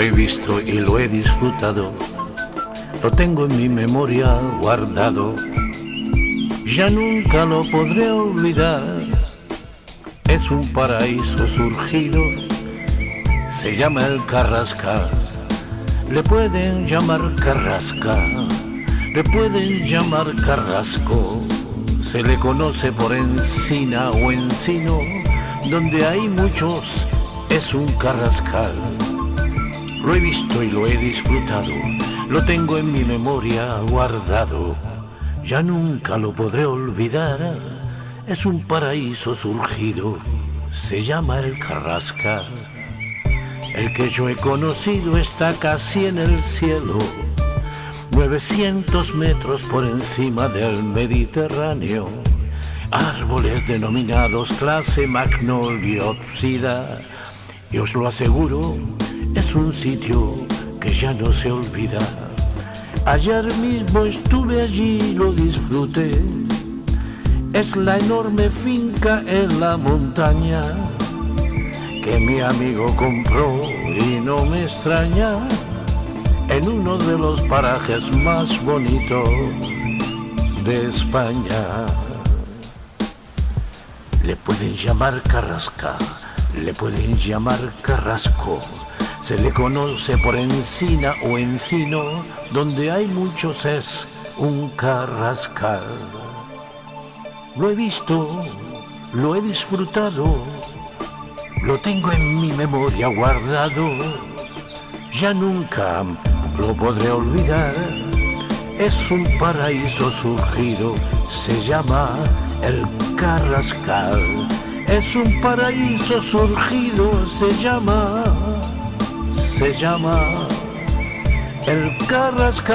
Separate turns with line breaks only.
he visto y lo he disfrutado, lo tengo en mi memoria guardado, ya nunca lo podré olvidar. Es un paraíso surgido, se llama el Carrascal, le pueden llamar Carrasca, le pueden llamar Carrasco, se le conoce por encina o encino, donde hay muchos es un Carrascal. Lo he visto y lo he disfrutado, lo tengo en mi memoria guardado, ya nunca lo podré olvidar. Es un paraíso surgido, se llama el Carrasca. El que yo he conocido está casi en el cielo, 900 metros por encima del Mediterráneo. Árboles denominados clase magnoliopsida, y os lo aseguro, un sitio que ya no se olvida. Ayer mismo estuve allí y lo disfruté. Es la enorme finca en la montaña que mi amigo compró y no me extraña en uno de los parajes más bonitos de España. Le pueden llamar Carrasca, le pueden llamar Carrasco se le conoce por encina o encino, donde hay muchos es un carrascal. Lo he visto, lo he disfrutado, lo tengo en mi memoria guardado, ya nunca lo podré olvidar. Es un paraíso surgido, se llama el Carrascal. Es un paraíso surgido, se llama se llama el Carrascal.